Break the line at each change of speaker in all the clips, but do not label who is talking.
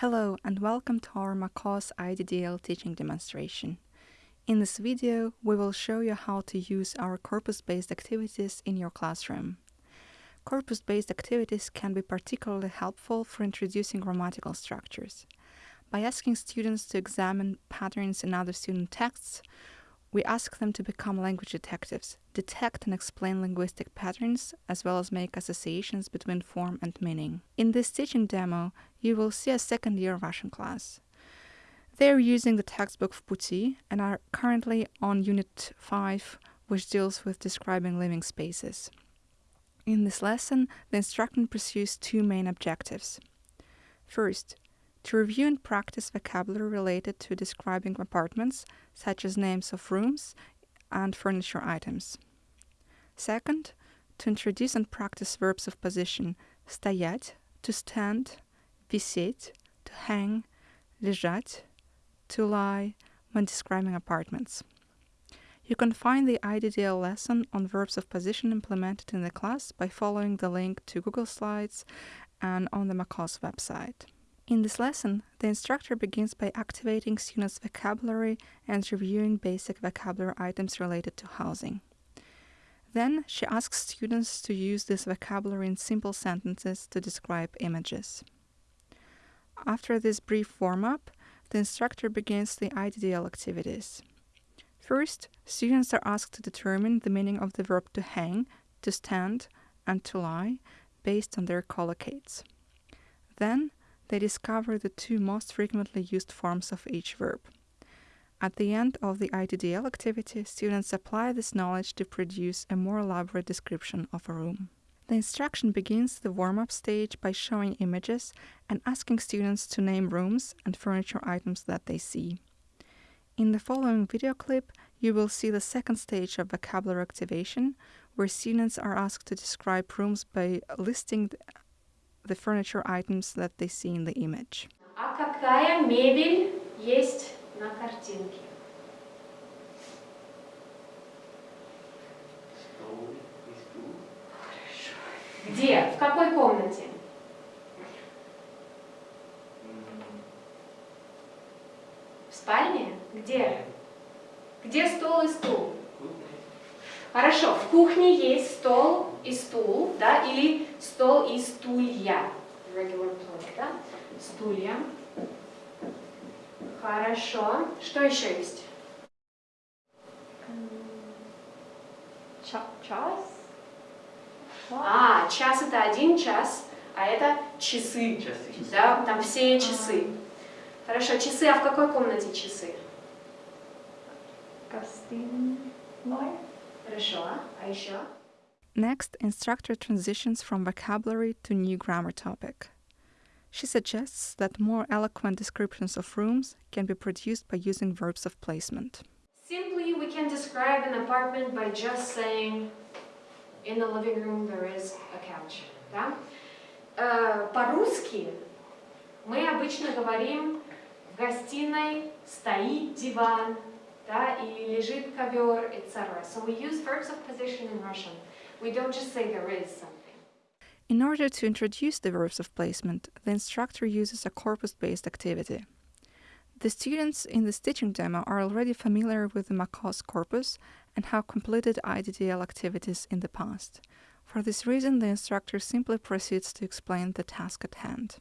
Hello and welcome to our MACAWS IDDL teaching demonstration. In this video, we will show you how to use our corpus-based activities in your classroom. Corpus-based activities can be particularly helpful for introducing grammatical structures. By asking students to examine patterns in other student texts, we ask them to become language detectives, detect and explain linguistic patterns, as well as make associations between form and meaning. In this teaching demo, you will see a second year Russian class. They are using the textbook of Puti and are currently on Unit 5, which deals with describing living spaces. In this lesson, the instructor pursues two main objectives. First, to review and practice vocabulary related to describing apartments, such as names of rooms and furniture items. Second, to introduce and practice verbs of position стоять, to stand, висеть, to hang, лежать, to lie, when describing apartments. You can find the IDDL lesson on verbs of position implemented in the class by following the link to Google Slides and on the MACAWS website. In this lesson, the instructor begins by activating students' vocabulary and reviewing basic vocabulary items related to housing. Then she asks students to use this vocabulary in simple sentences to describe images. After this brief warm-up, the instructor begins the IDDL activities. First, students are asked to determine the meaning of the verb to hang, to stand, and to lie based on their collocates. Then, they discover the two most frequently used forms of each verb. At the end of the IDDL activity, students apply this knowledge to produce a more elaborate description of a room. The instruction begins the warm-up stage by showing images and asking students to name rooms and furniture items that they see. In the following video clip, you will see the second stage of vocabulary activation, where students are asked to describe rooms by listing the furniture items that they see in the image.
А какая мебель есть на картинке? Где? В какой комнате? В спальне? Где? Где стол и стул? Хорошо, в кухне есть стол и стул, да, или стол и стулья. Regular plural, да? Стулья. Хорошо. Что еще есть?
Час.
А, час это один час, а это часы.
Часы.
Да, там все часы. Хорошо, часы, а в какой комнате часы?
Гостиной.
Хорошо, а еще?
Next, instructor transitions from vocabulary to new grammar topic. She suggests that more eloquent descriptions of rooms can be produced by using verbs of placement.
Simply, we can describe an apartment by just saying, in the living room there is a couch. Да? Э, По-русски мы обычно говорим, в гостиной стоит диван, да, или лежит ковер, etc. So we use verbs of position in Russian. We don't just say there is something.
In order to introduce the verbs of placement, the instructor uses a corpus-based activity. The students in the teaching demo are already familiar with the MACAWS corpus and have completed IDDL activities in the past. For this reason, the instructor simply proceeds to explain the task at hand.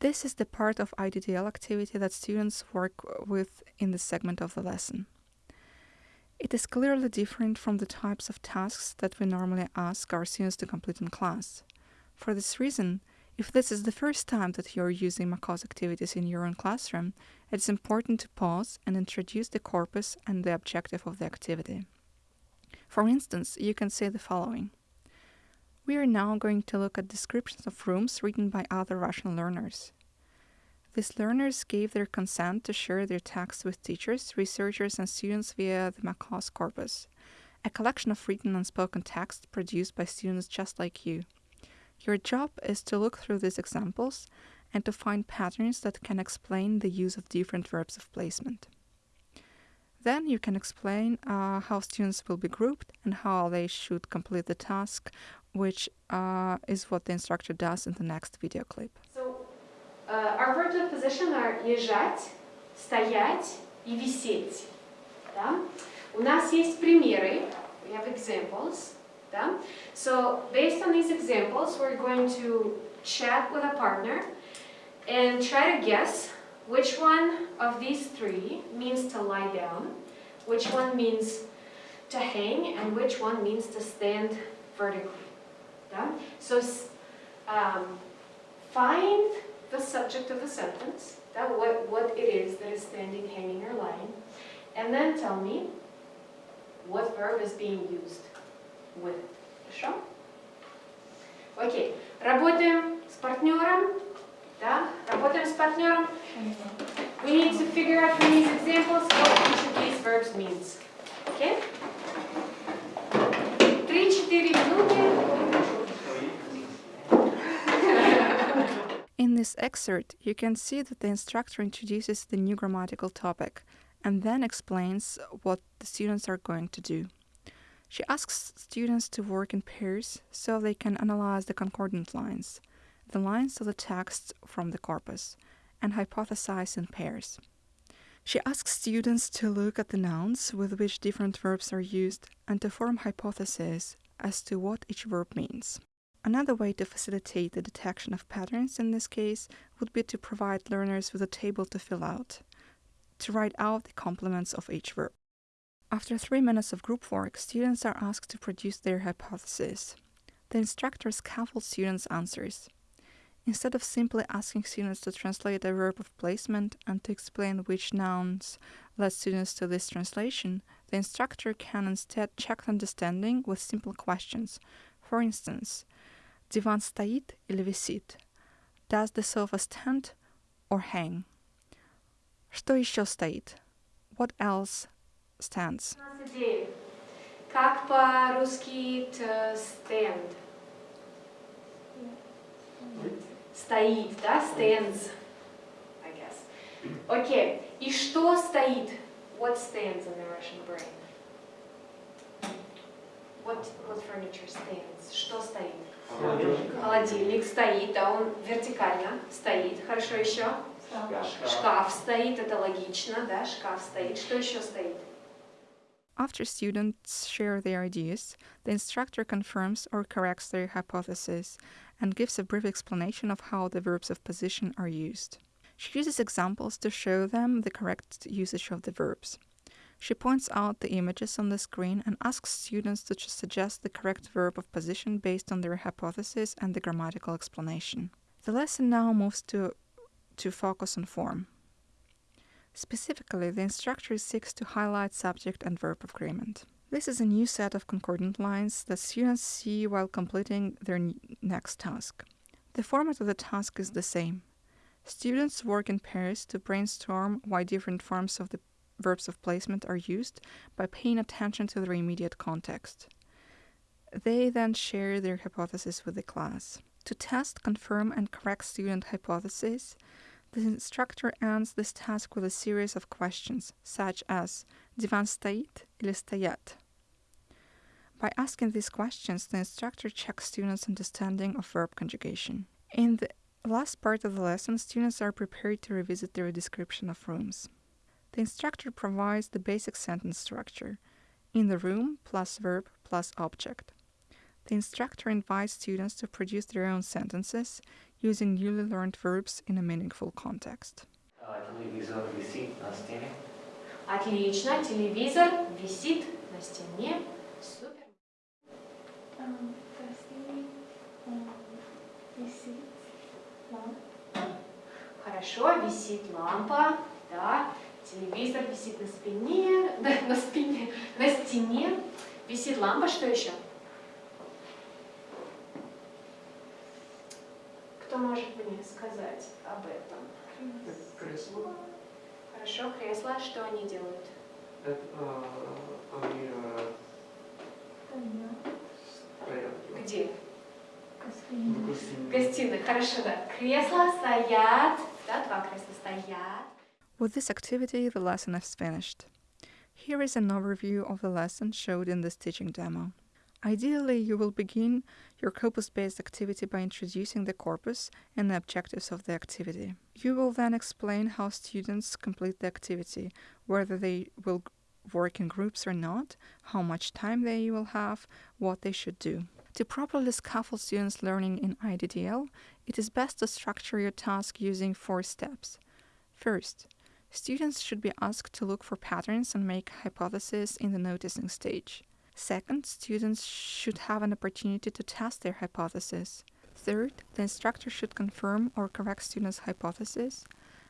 This is the part of IDDL activity that students work with in this segment of the lesson. It is clearly different from the types of tasks that we normally ask our students to complete in class. For this reason, if this is the first time that you are using MACAWS activities in your own classroom, it is important to pause and introduce the corpus and the objective of the activity. For instance, you can say the following. We are now going to look at descriptions of rooms written by other Russian learners. These learners gave their consent to share their texts with teachers, researchers, and students via the MACAWS corpus, a collection of written and spoken text produced by students just like you. Your job is to look through these examples and to find patterns that can explain the use of different verbs of placement. Then you can explain uh, how students will be grouped and how they should complete the task, which uh, is what the instructor does in the next video clip.
So, uh, our verb verbs of position are лежать, стоять и висеть. Да? У нас есть примеры. We have examples. Да? So based on these examples, we're going to chat with a partner and try to guess which one of these three means to lie down, which one means to hang, and which one means to stand vertically. Да? So um, find the subject of the sentence, that what, what it is that is standing, hanging, or lying, and then tell me what verb is being used with. Хорошо? Окей. Работаем с партнером. Да? Работаем с партнером. We need to figure out from these examples what each of these verbs means. Okay?
This excerpt, you can see that the instructor introduces the new grammatical topic and then explains what the students are going to do. She asks students to work in pairs so they can analyze the concordance lines, the lines of the text from the corpus, and hypothesize in pairs. She asks students to look at the nouns with which different verbs are used and to form hypotheses as to what each verb means. Another way to facilitate the detection of patterns in this case would be to provide learners with a table to fill out, to write out the complements of each verb. After three minutes of group work, students are asked to produce their hypothesis. The instructor scaffolds students' answers. Instead of simply asking students to translate a verb of placement and to explain which nouns led students to this translation, the instructor can instead check understanding with simple questions. For instance, Диван стоит или висит? Does the sofa stand or hang? Что еще стоит? What else stands?
У нас идея. Как по-русски to stand? Стоит, да? Stands, I guess. Окей. И что стоит? What stands in the Russian brain? What, what furniture stands? Что стоит? Холодильник стоит, да, он вертикально стоит. Хорошо, еще? Шкаф стоит, это логично, да, шкаф стоит. Что еще стоит?
After students share their ideas, the instructor confirms or corrects their hypothesis and gives a brief explanation of how the verbs of position are used. She uses examples to show them the correct usage of the verbs. She points out the images on the screen and asks students to suggest the correct verb of position based on their hypothesis and the grammatical explanation. The lesson now moves to, to focus on form. Specifically, the instructor seeks to highlight subject and verb agreement. This is a new set of concordance lines that students see while completing their next task. The format of the task is the same. Students work in pairs to brainstorm why different forms of the verbs of placement are used by paying attention to their immediate context. They then share their hypothesis with the class. To test, confirm, and correct student hypotheses, the instructor ends this task with a series of questions, such as «Диван стоит или стоят?» By asking these questions, the instructor checks students' understanding of verb conjugation. In the last part of the lesson, students are prepared to revisit their description of rooms. The instructor provides the basic sentence structure in the room plus verb plus object. The instructor invites students to produce their own sentences using newly learned verbs in a meaningful context.
Телевизор висит на стене.
Отлично, телевизор висит на стене. Супер. Хорошо, висит лампа, да. Телевизор висит на спине, да, на спине, на стене. Висит лампа, что еще? Кто может мне сказать об этом?
Кресло.
Хорошо, кресло, что они делают?
Это, они э, стоят
Где?
в гостиной.
Гостиной, хорошо, да. Кресла стоят, да, два кресла стоят.
With this activity, the lesson is finished. Here is an overview of the lesson showed in this teaching demo. Ideally, you will begin your corpus-based activity by introducing the corpus and the objectives of the activity. You will then explain how students complete the activity, whether they will work in groups or not, how much time they will have, what they should do. To properly scaffold students' learning in IDDL, it is best to structure your task using four steps. First, students should be asked to look for patterns and make hypotheses in the noticing stage. Second, students should have an opportunity to test their hypothesis. Third, the instructor should confirm or correct students' hypothesis.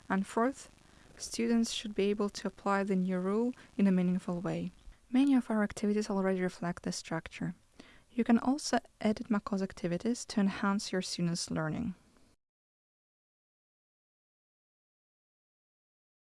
And fourth, students should be able to apply the new rule in a meaningful way. Many of our activities already reflect this structure. You can also edit MACAWS activities to enhance your students' learning.